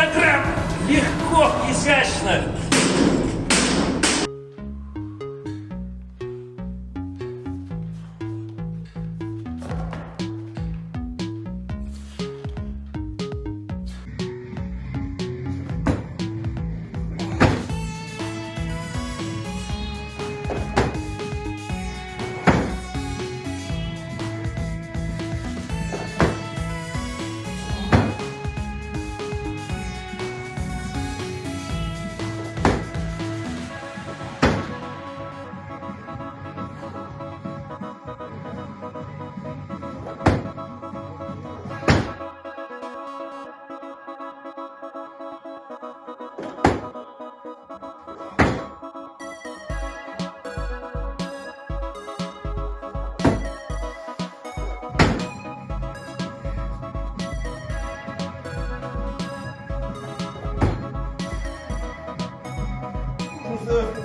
100 килограмм! Легко, изящно! 나이스